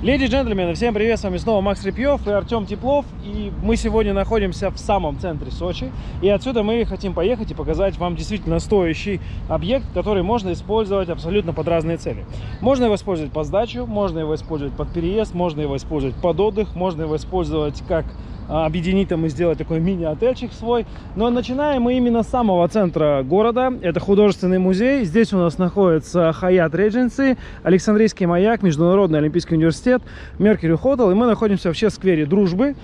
Леди и джентльмены, всем привет, с вами снова Макс Репьев и Артем Теплов. И мы сегодня находимся в самом центре Сочи. И отсюда мы хотим поехать и показать вам действительно стоящий объект, который можно использовать абсолютно под разные цели. Можно его использовать под сдачу, можно его использовать под переезд, можно его использовать под отдых, можно его использовать как объединить там и сделать такой мини-отельчик свой. Но начинаем мы именно с самого центра города. Это художественный музей. Здесь у нас находится Хаят Редженси, Александрийский маяк, Международный Олимпийский университет, Меркьюри Хотел. И мы находимся вообще в сквере Дружбы.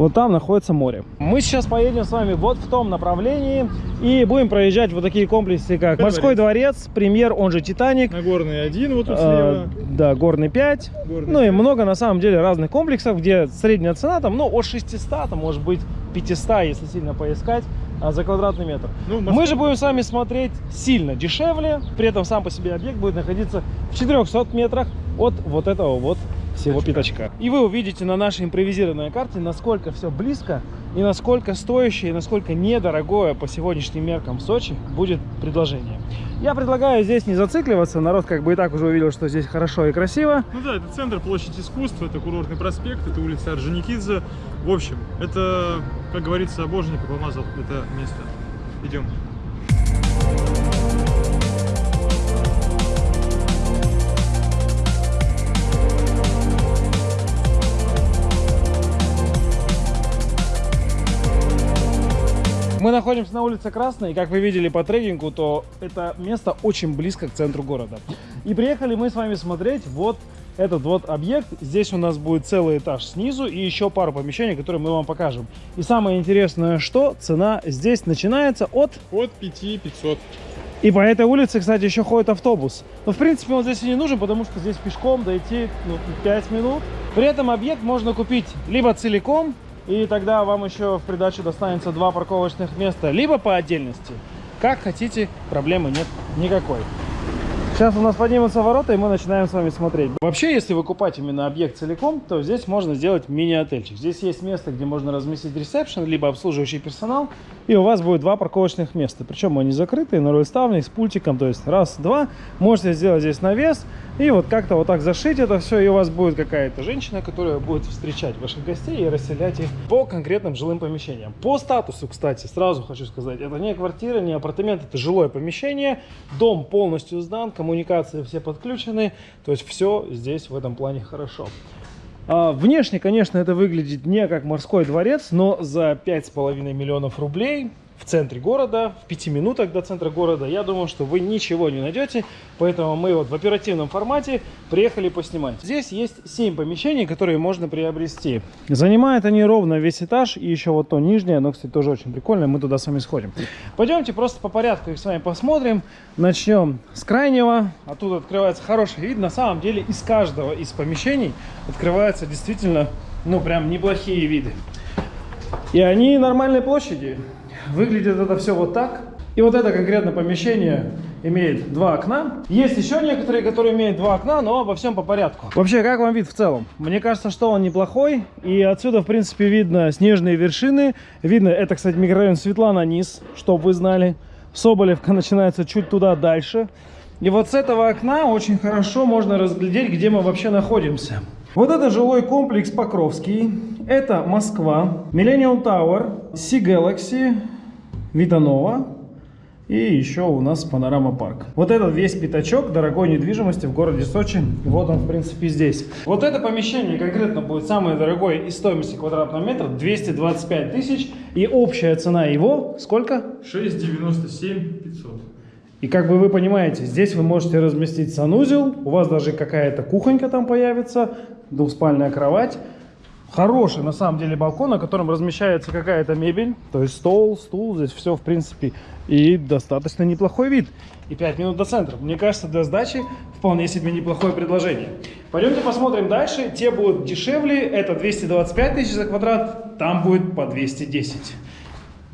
Вот там находится море. Мы сейчас поедем с вами вот в том направлении и будем проезжать вот такие комплексы, как Это Морской дворец, Премьер, он же Титаник. Нагорный один вот тут Э, слева. да, горный 5. Горный ну и 5. много на самом деле разных комплексов, где средняя цена там, ну, от 600, там, может быть, 500, если сильно поискать, а, за квадратный метр. Ну, Мы же будем с вами смотреть сильно дешевле, при этом сам по себе объект будет находиться в 400 метрах от вот этого вот всего пятачка. И вы увидите на нашей импровизированной карте, насколько все близко и насколько стоящее, и насколько недорогое по сегодняшним меркам в Сочи будет предложение. Я предлагаю здесь не зацикливаться, народ как бы и так уже увидел, что здесь хорошо и красиво. Ну да, это центр площадь искусств, это курортный проспект, это улица Орджоникидзе. В общем, это, как говорится, Боженька помазал это место. Идем. Мы находимся на улице Красной, и как вы видели по трекингу, то это место очень близко к центру города. И приехали мы с вами смотреть вот этот вот объект. Здесь у нас будет целый этаж снизу и еще пару помещений, которые мы вам покажем. И самое интересное, что цена здесь начинается от... От 5500. И по этой улице, кстати, еще ходит автобус. Но, в принципе, он здесь и не нужен, потому что здесь пешком дойти ну, 5 минут. При этом объект можно купить либо целиком, и тогда вам еще в придачу достанется два парковочных места, либо по отдельности. Как хотите, проблемы нет никакой. Сейчас у нас поднимутся ворота, и мы начинаем с вами смотреть. Вообще, если выкупать именно объект целиком, то здесь можно сделать мини-отельчик. Здесь есть место, где можно разместить ресепшн, либо обслуживающий персонал, и у вас будет два парковочных места. Причем они закрытые, на рольставник, с пультиком, то есть раз, два. Можете сделать здесь навес, и вот как-то вот так зашить это все, и у вас будет какая-то женщина, которая будет встречать ваших гостей и расселять их по конкретным жилым помещениям. По статусу, кстати, сразу хочу сказать, это не квартира, не апартамент, это жилое помещение. Дом полностью сдан, коммуникации все подключены, то есть все здесь в этом плане хорошо. А, Внешне, конечно, это выглядит не как морской дворец, но за 5,5 миллионов рублей в центре города, в 5 минутах до центра города, я думаю, что вы ничего не найдете. Поэтому мы вот в оперативном формате приехали поснимать. Здесь есть 7 помещений, которые можно приобрести. Занимают они ровно весь этаж и еще вот то нижнее, оно, кстати, тоже очень прикольное, мы туда с вами сходим. Пойдемте просто по порядку их с вами посмотрим. Начнем с крайнего. Оттуда открывается хороший вид. На самом деле из каждого из помещений открываются действительно, ну, прям неплохие виды. И они нормальной площади. Выглядит это все вот так. И вот это конкретно помещение имеет два окна. Есть еще некоторые, которые имеют два окна, но обо всем по порядку. Вообще, как вам вид в целом? Мне кажется, что он неплохой. И отсюда, в принципе, видно снежные вершины. Видно, это, кстати, микрорайон Светлана низ, чтобы вы знали. Соболевка начинается чуть туда дальше. И вот с этого окна очень хорошо можно разглядеть, где мы вообще находимся. Вот это жилой комплекс Покровский. Это Москва, Millennium Tower, Sea Galaxy, Витанова и еще у нас Панорама Парк. Вот этот весь пятачок дорогой недвижимости в городе Сочи. Вот он, в принципе, здесь. Вот это помещение конкретно будет самое дорогое из стоимости квадратного метра 225 тысяч. И общая цена его сколько? 697 500. И как бы вы понимаете, здесь вы можете разместить санузел, у вас даже какая-то кухонька там появится, двухспальная кровать. Хороший на самом деле балкон, на котором размещается какая-то мебель, то есть стол, стул, здесь все в принципе. И достаточно неплохой вид. И 5 минут до центра. Мне кажется, для сдачи вполне себе неплохое предложение. Пойдемте посмотрим дальше. Те будут дешевле, это 225 тысяч за квадрат, там будет по 210.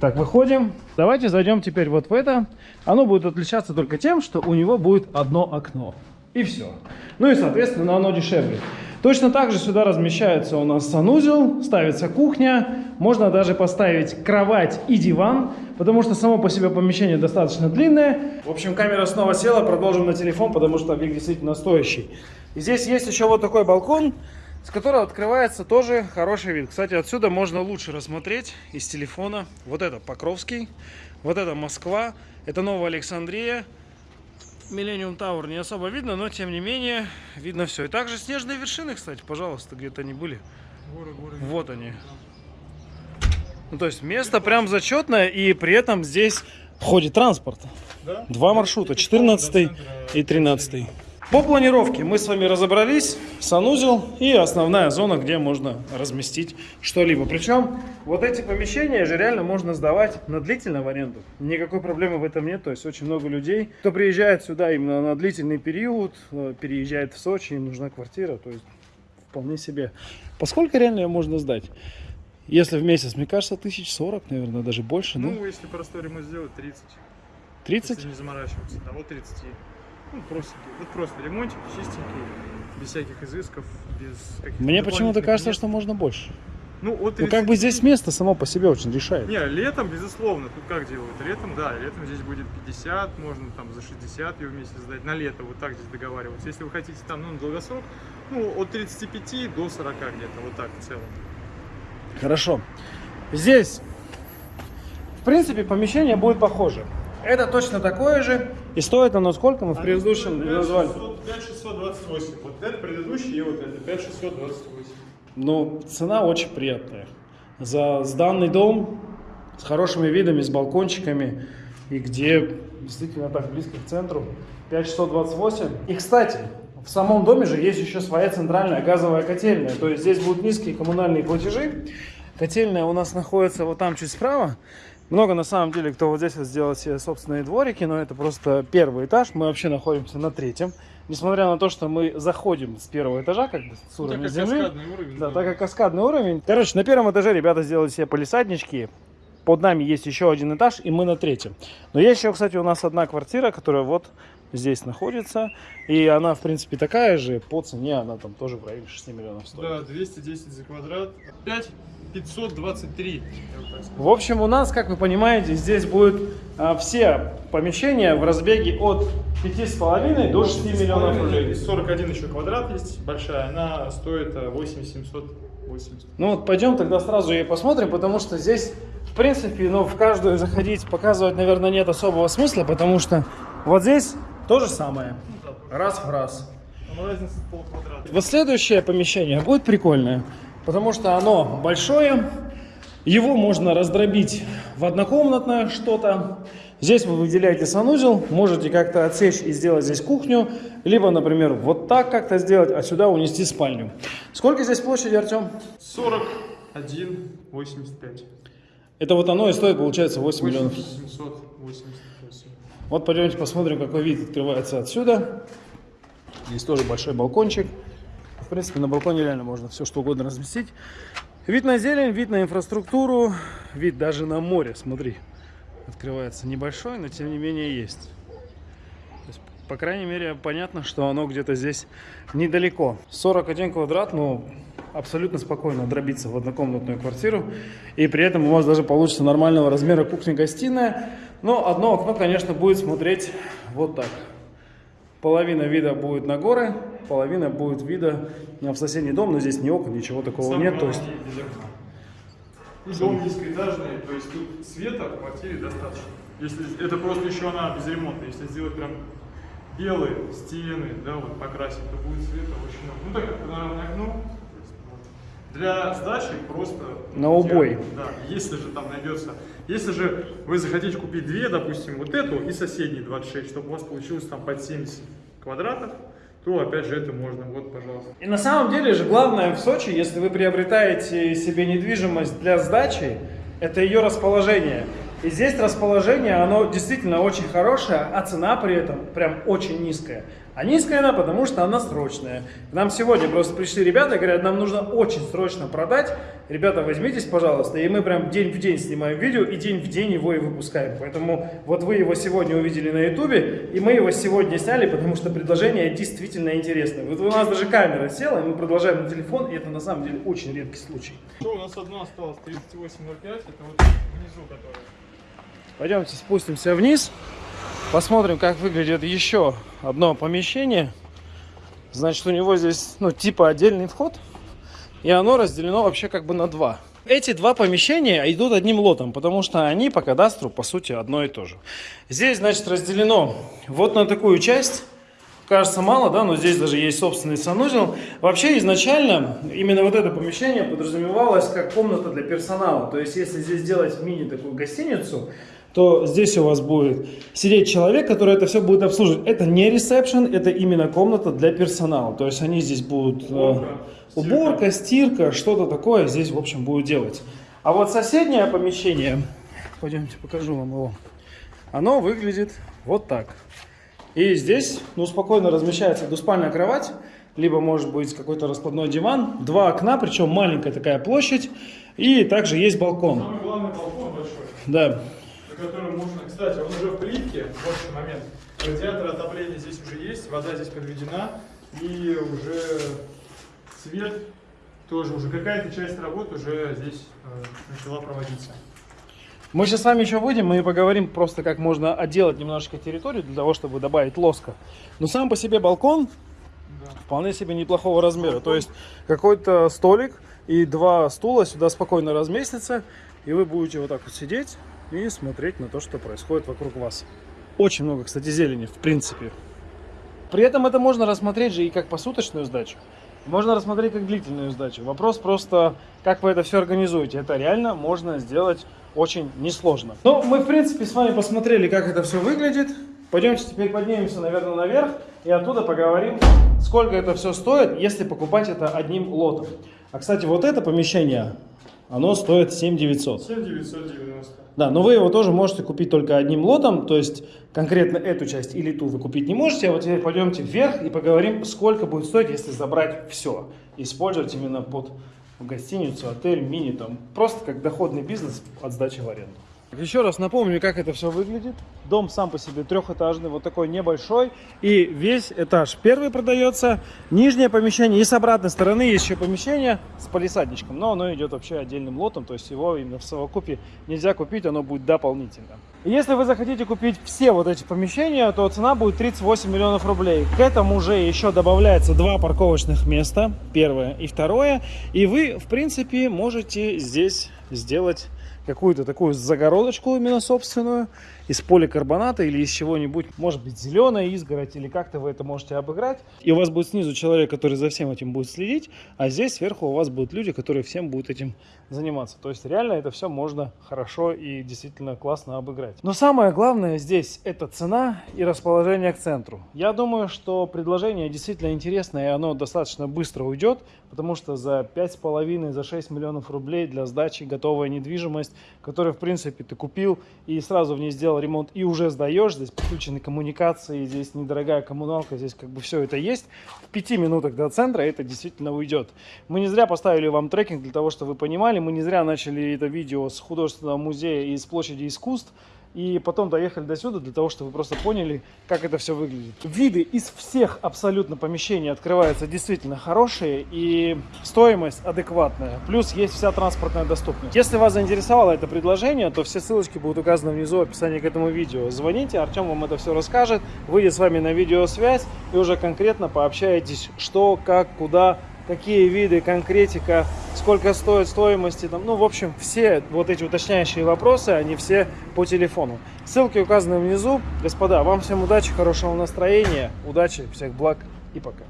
Так, выходим. Давайте зайдем теперь вот в это. Оно будет отличаться только тем, что у него будет одно окно. И все. Ну и, соответственно, оно дешевле. Точно так же сюда размещается у нас санузел, ставится кухня. Можно даже поставить кровать и диван, потому что само по себе помещение достаточно длинное. В общем, камера снова села. Продолжим на телефон, потому что объект действительно стоящий. И здесь есть еще вот такой балкон, с которого открывается тоже хороший вид. Кстати, отсюда можно лучше рассмотреть из телефона. Вот это Покровский, вот это Москва, это Новая Александрия. Миллениум Тауэр не особо видно, но тем не менее видно все. И также снежные вершины, кстати, пожалуйста, где-то они были. Горы, горы. Вот они. Ну, то есть место прям зачетное, и при этом здесь ходит транспорт. Да? Два маршрута, 14 и 13. По планировке мы с вами разобрались, санузел и основная зона, где можно разместить что-либо. Причем вот эти помещения же реально можно сдавать на длительную аренду. Никакой проблемы в этом нет. То есть очень много людей, кто приезжает сюда именно на длительный период, э, переезжает в Сочи, им нужна квартира. То есть вполне себе. Поскольку реально ее можно сдать? Если в месяц, мне кажется, тысяч сорок, наверное, даже больше, да? Ну, если простой ремонт сделать, 30. 30? Если не заморачиваться. Вот 30. Ну, простенький. Вот просто ремонтик, чистенький, без всяких изысков, без каких-то Мне почему-то кажется, мест. что можно больше. Ну, от Ну 30. как бы здесь место само по себе очень решает. Не, летом, безусловно, тут как делают? Летом, да, летом здесь будет 50, можно там за 60 ее вместе сдать. На лето вот так здесь договариваться. Если вы хотите там, ну, на долгосрок, ну, от 35 до 40 где-то, вот так в целом. Хорошо. Здесь, в принципе, помещение будет похоже. Это точно такое же. И стоит оно сколько мы в предыдущем назвали? 5628. Вот это предыдущий и вот это 5628. Ну, цена очень приятная. За сданный дом с хорошими видами, с балкончиками, и где действительно так близко к центру. 5628. И, кстати, в самом доме же есть еще своя центральная газовая котельная. То есть здесь будут низкие коммунальные платежи. Котельная у нас находится вот там чуть справа. Много на самом деле, кто вот здесь вот сделал себе собственные дворики, но это просто первый этаж. Мы вообще находимся на третьем. Несмотря на то, что мы заходим с первого этажа, как бы с Ну, уровня так как земли. каскадный уровень. Да, так как каскадный уровень. Короче, на первом этаже ребята сделали себе полисаднички. Под нами есть еще один этаж, и мы на третьем. Но есть еще, кстати, у нас одна квартира, которая вот здесь находится. И она, в принципе, такая же. По цене она там тоже в районе 6 миллионов стоит. Да, 210 за квадрат. 5 523. я вот так скажу. В общем, у нас, как вы понимаете, здесь будут а, все помещения в разбеге от 5,5 до 6 миллионов рублей. И 41 еще квадрат есть большая, она стоит э, 8780. Ну вот пойдем тогда сразу и посмотрим, потому что здесь, в принципе, ну в каждую заходить, показывать, наверное, нет особого смысла, потому что вот здесь то же самое, раз в раз. Вот следующее помещение будет прикольное, потому что оно большое, его можно раздробить в однокомнатное что-то. Здесь вы выделяете санузел, можете как-то отсечь и сделать здесь кухню, либо, например, вот так как-то сделать, а сюда унести спальню. Сколько здесь площади, Артем? 41 85. Это вот оно и стоит, получается, 8 миллионов. 788. Вот пойдемте посмотрим, какой вид открывается отсюда. Здесь тоже большой балкончик. Принципе, на балконе реально можно все что угодно разместить. Вид на зелень, вид на инфраструктуру, вид даже на море, смотри. Открывается небольшой, но тем не менее есть. По крайней мере, понятно, что оно где-то здесь недалеко. 41 квадрат, но абсолютно спокойно дробиться в однокомнатную квартиру. И при этом у вас даже получится нормального размера кухня-гостиная. Но одно окно, конечно, будет смотреть вот так. Половина вида будет на горы, половина будет вида в соседний дом, но здесь ни окон, ничего такого Самое нет. То есть без окна. Дом низкоэтажный, то есть тут света в квартире достаточно. Если это просто еще она безремонтная, если сделать прям белые стены, да, вот покрасить, то будет света очень много. Ну так как панорамное окно. Для сдачи просто На убой. Да, если же там найдется. Если же вы захотите купить две, допустим, вот эту и соседние 26, чтобы у вас получилось там под 70 квадратов, то опять же это можно. Вот, пожалуйста. И на самом деле же главное в Сочи, если вы приобретаете себе недвижимость для сдачи, это ее расположение. И здесь расположение, оно действительно очень хорошее, а цена при этом прям очень низкая. А низкая она, потому что она срочная. К нам сегодня просто пришли ребята и говорят, нам нужно очень срочно продать. Ребята, возьмитесь, пожалуйста. И мы прям день в день снимаем видео и день в день его и выпускаем. Поэтому вот вы его сегодня увидели на ютубе, и мы его сегодня сняли, потому что предложение действительно интересное. Вот у нас даже камера села, и мы продолжаем на телефон, и это на самом деле очень редкий случай. Что у нас одно осталось? 3805, это вот внизу которое. Пойдемте спустимся вниз, посмотрим, как выглядит еще одно помещение. Значит, у него здесь, ну, типа отдельный вход. И оно разделено вообще как бы на два. Эти два помещения идут одним лотом, потому что они по кадастру, по сути, одно и то же. Здесь, значит, разделено вот на такую часть. Кажется мало, да, но здесь даже есть собственный санузел. Вообще изначально именно вот это помещение подразумевалось как комната для персонала. То есть если здесь делать мини такую гостиницу, то здесь у вас будет сидеть человек, который это все будет обслуживать. Это не ресепшн, это именно комната для персонала. То есть они здесь будут... Уборка, э, уборка стирка, что-то такое здесь, в общем, будут делать. А вот соседнее помещение, пойдемте покажу вам его, оно выглядит вот так. И здесь, ну, спокойно размещается двуспальная кровать, либо может быть какой-то раскладной диван, два окна, причем маленькая такая площадь, и также есть балкон. Самый главный балкон большой. Да. На котором можно, кстати, он уже в плитке, больший момент. Радиатор отопления здесь уже есть, вода здесь подведена, и уже свет тоже, уже какая-то часть работы уже здесь э, начала проводиться. Мы сейчас с вами еще выйдем и поговорим просто, как можно отделать немножечко территорию для того, чтобы добавить лоска. Но сам по себе балкон да. вполне себе неплохого размера. Балкон. То есть какой-то столик и два стула сюда спокойно разместятся. И вы будете вот так вот сидеть и смотреть на то, что происходит вокруг вас. Очень много, кстати, зелени, в принципе. При этом это можно рассмотреть же и как посуточную сдачу. Можно рассмотреть как длительную сдачу. Вопрос просто, как вы это все организуете. Это реально можно сделать очень несложно. Ну, мы, в принципе, с вами посмотрели, как это все выглядит. Пойдемте теперь поднимемся, наверное, наверх и оттуда поговорим, сколько это все стоит, если покупать это одним лотом. А, кстати, вот это помещение, оно стоит 7 900. 7 990. Да, но вы его тоже можете купить только одним лотом, то есть конкретно эту часть или ту вы купить не можете. А вот теперь пойдемте вверх и поговорим, сколько будет стоить, если забрать все. Использовать именно под гостиницу, отель, мини, там, просто как доходный бизнес от сдачи в аренду. Еще раз напомню, как это все выглядит. Дом сам по себе трехэтажный, вот такой небольшой. И весь этаж первый продается. Нижнее помещение и с обратной стороны есть еще помещение с полисадничком. Но оно идет вообще отдельным лотом, то есть его именно в совокупе нельзя купить, оно будет дополнительно. Если вы захотите купить все вот эти помещения, то цена будет 38 миллионов рублей. К этому уже еще добавляется два парковочных места, первое и второе. И вы, в принципе, можете здесь сделать какую-то такую загородочку именно собственную из поликарбоната или из чего-нибудь, может быть зеленая изгородь или как-то вы это можете обыграть. И у вас будет снизу человек, который за всем этим будет следить, а здесь сверху у вас будут люди, которые всем будут этим заниматься. То есть реально это все можно хорошо и действительно классно обыграть. Но самое главное здесь это цена и расположение к центру. Я думаю, что предложение действительно интересное и оно достаточно быстро уйдет, потому что за 5,5, за 6 миллионов рублей для сдачи готовая недвижимость, которую в принципе ты купил и сразу в ней сделал ремонт и уже сдаешь, здесь подключены коммуникации, здесь недорогая коммуналка, здесь как бы все это есть. В пяти минутах до центра это действительно уйдет. Мы не зря поставили вам трекинг для того, чтобы вы понимали, мы не зря начали это видео с художественного музея и с площади искусств, и потом доехали до сюда для того, чтобы вы просто поняли, как это все выглядит. Виды из всех абсолютно помещений открываются действительно хорошие и стоимость адекватная. Плюс есть вся транспортная доступность. Если вас заинтересовало это предложение, то все ссылочки будут указаны внизу в описании к этому видео. Звоните, Артем вам это все расскажет, выйдет с вами на видеосвязь и уже конкретно пообщаетесь, что, как, куда, какие виды, конкретика, сколько стоит стоимости, там, ну, в общем, все вот эти уточняющие вопросы, они все по телефону. Ссылки указаны внизу. Господа, вам всем удачи, хорошего настроения, удачи, всех благ и пока.